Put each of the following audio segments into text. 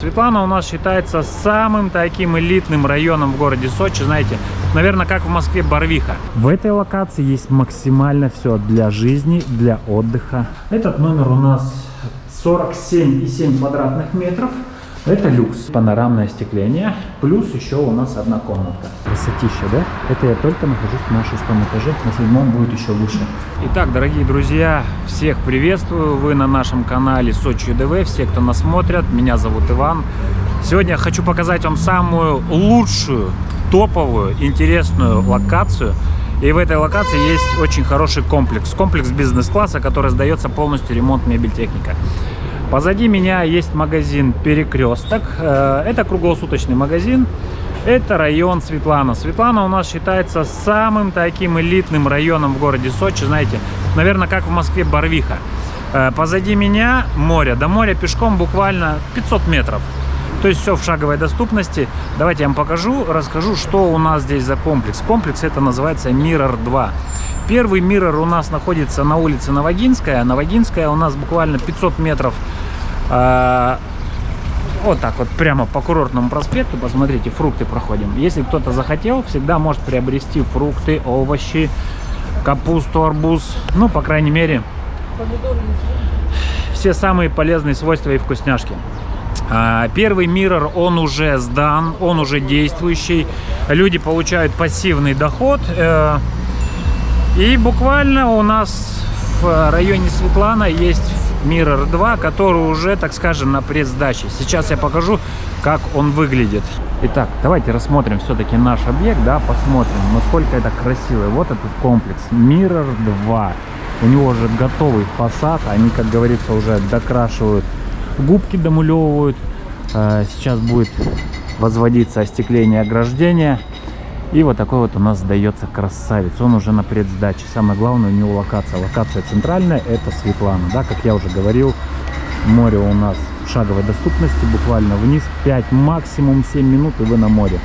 Светлана у нас считается самым таким элитным районом в городе Сочи, знаете, наверное, как в Москве Барвиха. В этой локации есть максимально все для жизни, для отдыха. Этот номер у нас 47,7 квадратных метров. Это люкс, панорамное остекление, плюс еще у нас одна комнатка. Красотища, да? Это я только нахожусь на шестом этаже, на седьмом будет еще лучше. Итак, дорогие друзья, всех приветствую, вы на нашем канале Сочи ЮДВ, все, кто нас смотрят, меня зовут Иван. Сегодня я хочу показать вам самую лучшую, топовую, интересную локацию. И в этой локации есть очень хороший комплекс. Комплекс бизнес-класса, который сдается полностью ремонт мебель техника. Позади меня есть магазин «Перекресток». Э, это круглосуточный магазин. Это район Светлана. Светлана у нас считается самым таким элитным районом в городе Сочи. Знаете, наверное, как в Москве Барвиха. Э, позади меня море. До моря пешком буквально 500 метров. То есть все в шаговой доступности. Давайте я вам покажу, расскажу, что у нас здесь за комплекс. Комплекс это называется Mirror 2. Первый Mirror у нас находится на улице Новогинская. Новогинская у нас буквально 500 метров а, вот так вот прямо по курортному проспекту, посмотрите, фрукты проходим. Если кто-то захотел, всегда может приобрести фрукты, овощи, капусту, арбуз, ну, по крайней мере, все самые полезные свойства и вкусняшки. А, первый миррор, он уже сдан, он уже действующий. Люди получают пассивный доход. Э, и буквально у нас в районе Светлана есть Mirror 2, который уже, так скажем, на предсдаче. Сейчас я покажу, как он выглядит. Итак, давайте рассмотрим все-таки наш объект, да, посмотрим, насколько это красиво. Вот этот комплекс Mirror 2. У него уже готовый фасад, они, как говорится, уже докрашивают губки, домулевывают. А, сейчас будет возводиться остекление ограждения. И вот такой вот у нас сдается красавец. Он уже на предсдаче. Самое главное у него локация. Локация центральная, это Светлана. Да, как я уже говорил, море у нас в шаговой доступности. Буквально вниз 5, максимум 7 минут и вы на море.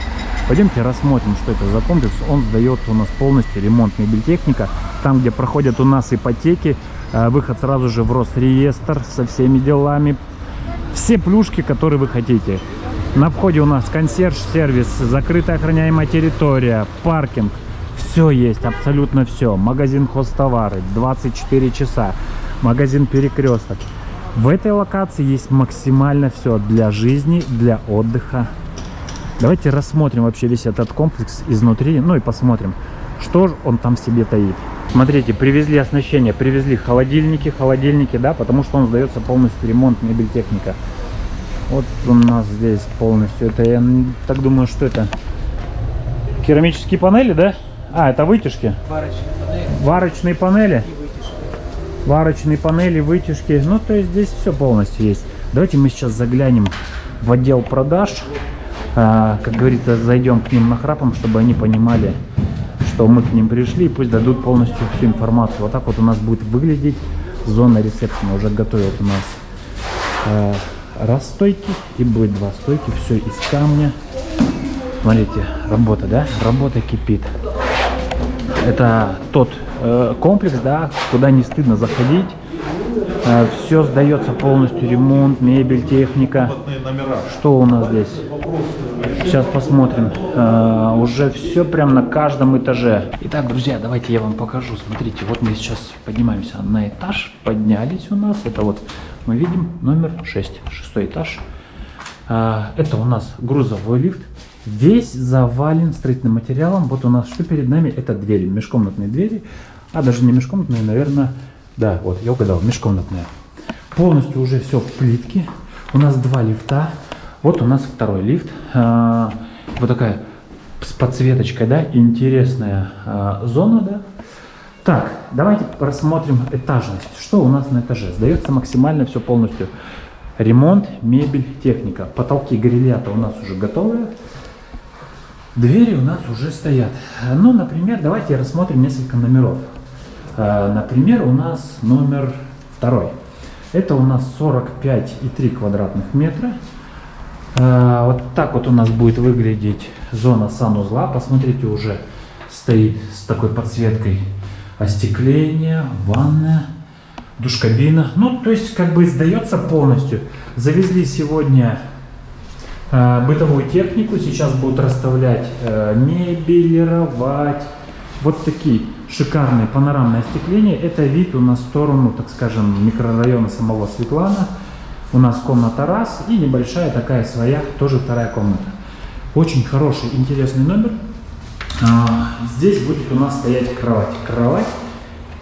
Пойдемте рассмотрим, что это за комплекс. Он сдается у нас полностью ремонт мебельтехника. Там, где проходят у нас ипотеки, э, выход сразу же в Росреестр со всеми делами. Все плюшки, которые вы хотите. На входе у нас консьерж-сервис, закрытая охраняемая территория, паркинг. Все есть, абсолютно все. Магазин хозтовары, 24 часа. Магазин перекресток. В этой локации есть максимально все для жизни, для отдыха. Давайте рассмотрим вообще весь этот комплекс изнутри, ну и посмотрим, что же он там себе таит. Смотрите, привезли оснащение, привезли холодильники, холодильники, да, потому что он сдается полностью ремонт мебель техника. Вот у нас здесь полностью. Это я так думаю, что это керамические панели, да? А, это вытяжки. Варочные панели. Варочные панели. Варочные панели, вытяжки. Ну, то есть здесь все полностью есть. Давайте мы сейчас заглянем в отдел продаж. А, как говорится, зайдем к ним нахрапом, чтобы они понимали, что мы к ним пришли. И пусть дадут полностью всю информацию. Вот так вот у нас будет выглядеть зона ресепшена. Уже готовят у нас а, раз стойки и будет два стойки. Все из камня. Смотрите, работа, да? Работа кипит. Это тот э, комплекс, да, куда не стыдно заходить. Э, все сдается полностью, ремонт, мебель, техника. Что у нас здесь? Сейчас посмотрим. Э, уже все прям на каждом этаже. Итак, друзья, давайте я вам покажу. Смотрите, вот мы сейчас поднимаемся на этаж. Поднялись у нас. Это вот мы видим номер 6, шестой этаж. А, это у нас грузовой лифт. Весь завален строительным материалом. Вот у нас что перед нами? Это двери, межкомнатные двери. А даже не межкомнатные, наверное, да, вот я угадал, межкомнатные. Полностью уже все в плитке. У нас два лифта. Вот у нас второй лифт. А, вот такая с подсветочкой, да, интересная а, зона, да, так, давайте рассмотрим этажность. Что у нас на этаже? Сдается максимально все полностью. Ремонт, мебель, техника. Потолки грилята у нас уже готовы. Двери у нас уже стоят. Ну, например, давайте рассмотрим несколько номеров. Э, например, у нас номер второй. Это у нас 45,3 квадратных метра. Э, вот так вот у нас будет выглядеть зона санузла. Посмотрите, уже стоит с такой подсветкой остекление, ванная, душкабина. Ну, то есть, как бы сдается полностью. Завезли сегодня э, бытовую технику. Сейчас будут расставлять э, мебелировать. Вот такие шикарные панорамные остекления. Это вид у нас в сторону, так скажем, микрорайона самого Светлана. У нас комната раз и небольшая такая своя, тоже вторая комната. Очень хороший, интересный номер. А, здесь будет у нас стоять кровать. Кровать.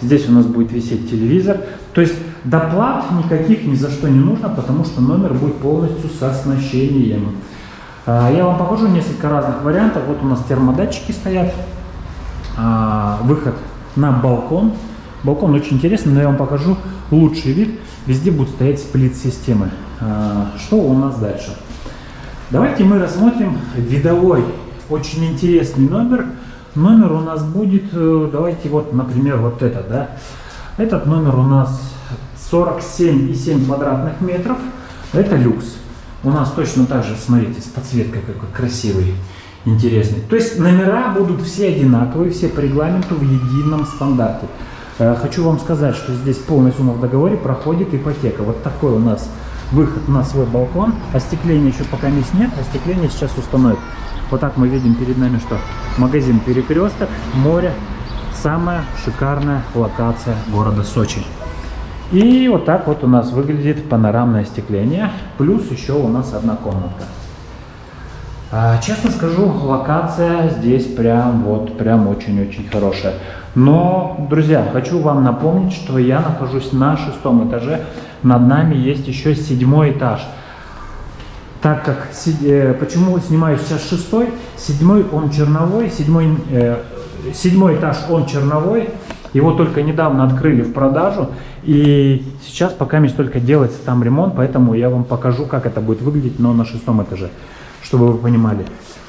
Здесь у нас будет висеть телевизор. То есть доплат никаких ни за что не нужно, потому что номер будет полностью с оснащением. А, я вам покажу несколько разных вариантов. Вот у нас термодатчики стоят. А, выход на балкон. Балкон очень интересный, но я вам покажу лучший вид. Везде будут стоять сплит-системы. Что у нас дальше? Давайте мы рассмотрим видовой, очень интересный номер. Номер у нас будет, э, давайте вот, например, вот этот, да. Этот номер у нас 47,7 квадратных метров. Это люкс. У нас точно так же, смотрите, с подсветкой какой красивый, интересный. То есть номера будут все одинаковые, все по регламенту в едином стандарте. Э, хочу вам сказать, что здесь сумма в договоре проходит ипотека. Вот такой у нас выход на свой балкон. Остекления еще пока есть нет, остекление сейчас установят. Вот так мы видим перед нами, что магазин Перекресток, море, самая шикарная локация города Сочи. И вот так вот у нас выглядит панорамное остекление, плюс еще у нас одна комнатка. А, честно скажу, локация здесь прям вот, прям очень-очень хорошая. Но, друзья, хочу вам напомнить, что я нахожусь на шестом этаже. Над нами есть еще седьмой этаж. Так как, э, почему снимаю сейчас шестой, седьмой он черновой, седьмой, э, седьмой этаж он черновой. Его только недавно открыли в продажу. И сейчас пока мне только делается там ремонт, поэтому я вам покажу, как это будет выглядеть, но на шестом этаже, чтобы вы понимали.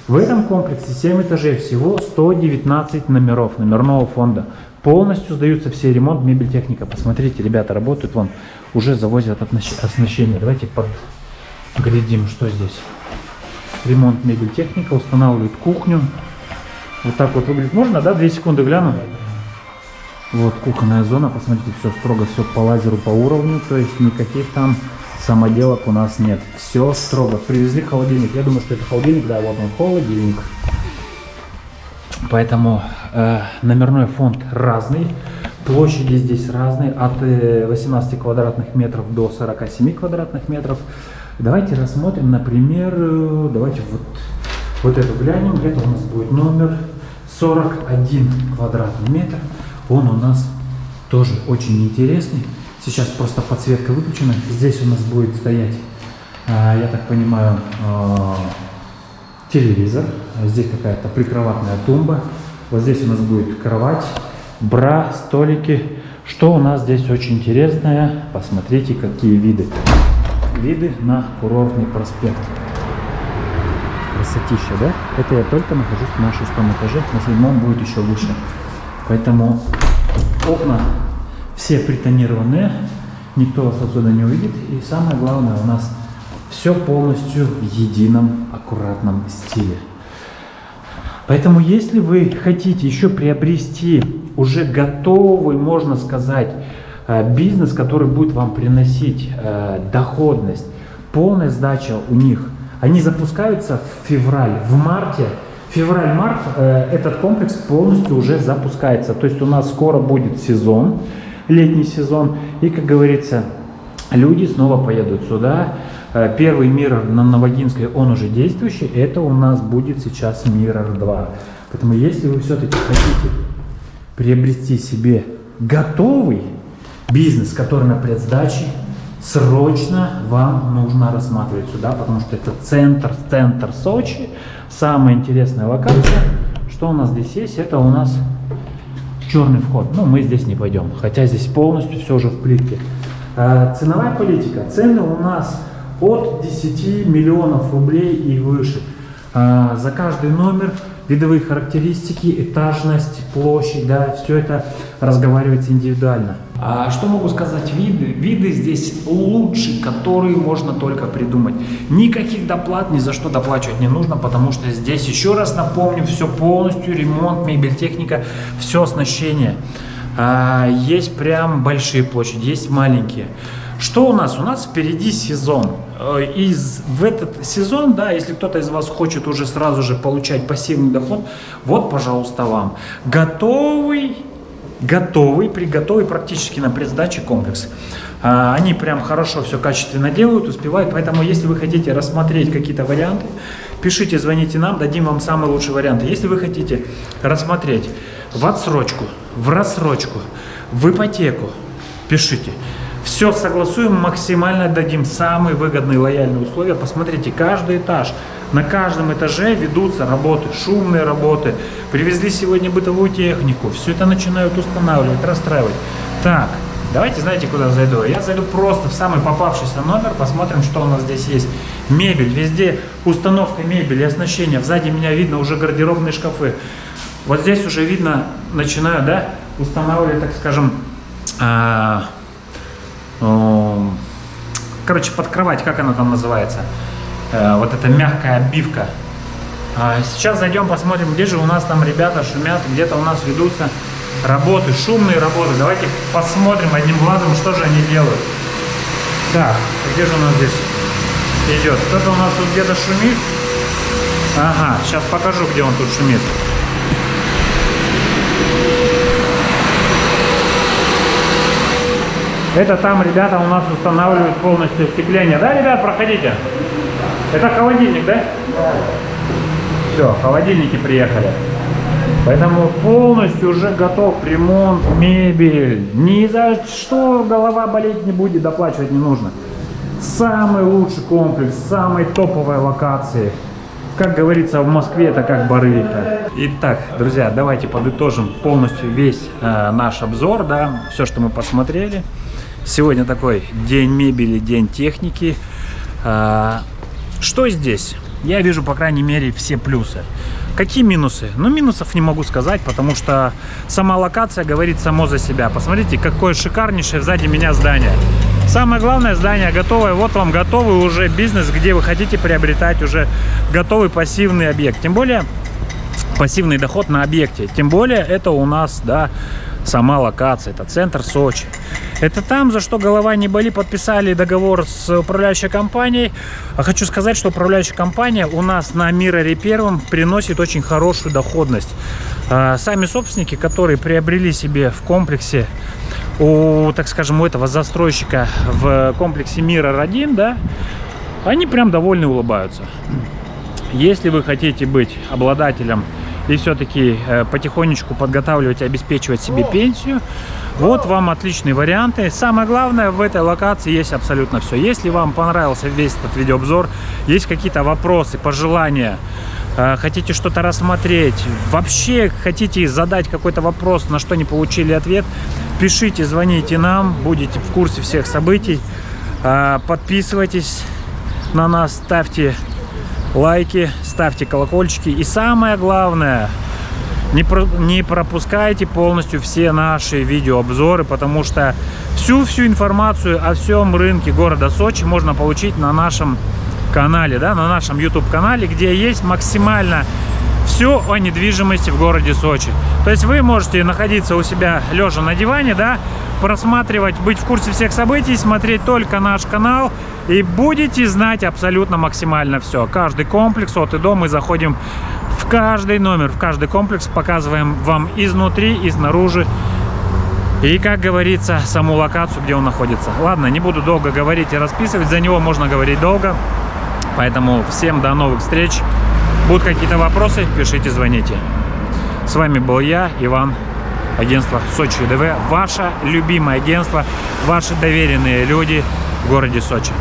В этом комплексе 7 этажей, всего 119 номеров номерного фонда. Полностью сдаются все ремонт, мебель, техника. Посмотрите, ребята работают, вон, уже завозят оснащение. Давайте поглядим, что здесь. Ремонт, мебель, техника, устанавливают кухню. Вот так вот выглядит. Можно, да? Две секунды гляну. Вот кухонная зона, посмотрите, все строго, все по лазеру, по уровню, то есть никаких там самоделок у нас нет. Все строго. Привезли холодильник. Я думаю, что это холодильник, да, вот он холодильник. Поэтому э, номерной фонд разный. Площади здесь разные, от 18 э, квадратных метров до 47 квадратных метров. Давайте рассмотрим, например, э, давайте вот, вот эту глянем. Это у нас будет номер 41 квадратный метр. Он у нас тоже очень интересный. Сейчас просто подсветка выключена. Здесь у нас будет стоять, а, я так понимаю, а, телевизор. Здесь какая-то прикроватная тумба. Вот здесь у нас будет кровать, бра, столики. Что у нас здесь очень интересное? Посмотрите, какие виды. Виды на курортный проспект. Красотища, да? Это я только нахожусь на шестом этаже. На седьмом будет еще выше. Поэтому окна все притонированные, никто вас отсюда не увидит. И самое главное, у нас все полностью в едином аккуратном стиле. Поэтому, если вы хотите еще приобрести уже готовый, можно сказать, э, бизнес, который будет вам приносить э, доходность, полная сдача у них, они запускаются в февраль, в марте, февраль-март э, этот комплекс полностью уже запускается. То есть у нас скоро будет сезон, летний сезон. И, как говорится, люди снова поедут сюда. Э, первый Mirror на Новогинской, он уже действующий. Это у нас будет сейчас Mirror 2. Поэтому, если вы все-таки хотите приобрести себе готовый бизнес, который на предсдаче, срочно вам нужно рассматривать сюда, потому что это центр, центр Сочи, самая интересная локация. Что у нас здесь есть? Это у нас черный вход. Но мы здесь не пойдем, хотя здесь полностью все уже в плитке. А, ценовая политика. Цены у нас от 10 миллионов рублей и выше. А, за каждый номер видовые характеристики, этажность, площадь, да, все это разговаривается индивидуально. А что могу сказать? Виды, виды здесь лучшие, которые можно только придумать. Никаких доплат ни за что доплачивать не нужно, потому что здесь, еще раз напомню, все полностью, ремонт, мебель, техника, все оснащение. А, есть прям большие площади, есть маленькие. Что у нас? У нас впереди сезон. Э, и в этот сезон, да, если кто-то из вас хочет уже сразу же получать пассивный доход, вот, пожалуйста, вам готовый, готовый, приготовый практически на предсдаче комплекс. А, они прям хорошо все качественно делают, успевают, поэтому если вы хотите рассмотреть какие-то варианты, пишите, звоните нам, дадим вам самый лучший вариант. Если вы хотите рассмотреть в отсрочку, в рассрочку, в ипотеку, пишите. Все согласуем, максимально дадим самые выгодные лояльные условия. Посмотрите, каждый этаж, на каждом этаже ведутся работы, шумные работы. Привезли сегодня бытовую технику, все это начинают устанавливать, расстраивать. Так, давайте, знаете, куда зайду? Я зайду просто в самый попавшийся номер, посмотрим, что у нас здесь есть. Мебель, везде установка мебели, оснащение. Сзади меня видно уже гардеробные шкафы. Вот здесь уже видно, начинаю, да, устанавливать, так скажем, а, короче, под кровать, как она там называется, э, вот эта мягкая обивка. А, сейчас зайдем, посмотрим, где же у нас там ребята шумят, где-то у нас ведутся работы, шумные работы. Давайте посмотрим одним глазом, что же они делают. Так, где же у нас здесь идет? Кто-то у нас тут где-то шумит. Ага, сейчас покажу, где он тут шумит. Это там ребята у нас устанавливают полностью остекление. Да, ребят, проходите? Это холодильник, да? Да. Все, холодильники приехали. Поэтому полностью уже готов ремонт, мебель. Ни за что голова болеть не будет, доплачивать не нужно. Самый лучший комплекс, самой топовой локации. Как говорится, в Москве это как Барылька. Итак, друзья, давайте подытожим полностью весь э, наш обзор, да, все, что мы посмотрели. Сегодня такой день мебели, день техники. А, что здесь? Я вижу, по крайней мере, все плюсы. Какие минусы? Ну, минусов не могу сказать, потому что сама локация говорит само за себя. Посмотрите, какое шикарнейшее сзади меня здание. Самое главное, здание готовое. Вот вам готовый уже бизнес, где вы хотите приобретать уже готовый пассивный объект. Тем более, пассивный доход на объекте. Тем более, это у нас, да, сама локация. Это центр Сочи. Это там, за что голова не боли, подписали договор с управляющей компанией. А хочу сказать, что управляющая компания у нас на Мироре первом приносит очень хорошую доходность. А, сами собственники, которые приобрели себе в комплексе у, так скажем, у этого застройщика в комплексе Миррор 1, да, они прям довольны улыбаются. Если вы хотите быть обладателем и все-таки э, потихонечку подготавливать и обеспечивать себе пенсию, вот вам отличные варианты. Самое главное, в этой локации есть абсолютно все. Если вам понравился весь этот видеообзор, есть какие-то вопросы, пожелания, э, хотите что-то рассмотреть, вообще хотите задать какой-то вопрос, на что не получили ответ, пишите, звоните нам, будете в курсе всех событий. Э, подписывайтесь на нас, ставьте лайки, ставьте колокольчики. И самое главное, не, про, не пропускайте полностью все наши видеообзоры, потому что всю-всю информацию о всем рынке города Сочи можно получить на нашем канале, да, на нашем YouTube-канале, где есть максимально все о недвижимости в городе Сочи. То есть вы можете находиться у себя лежа на диване, да, просматривать, быть в курсе всех событий, смотреть только наш канал и будете знать абсолютно максимально все. Каждый комплекс от и до мы заходим в каждый номер, в каждый комплекс, показываем вам изнутри и снаружи. И, как говорится, саму локацию, где он находится. Ладно, не буду долго говорить и расписывать, за него можно говорить долго. Поэтому всем до новых встреч. Будут какие-то вопросы, пишите, звоните. С вами был я, Иван, агентство Сочи ДВ. Ваше любимое агентство, ваши доверенные люди в городе Сочи.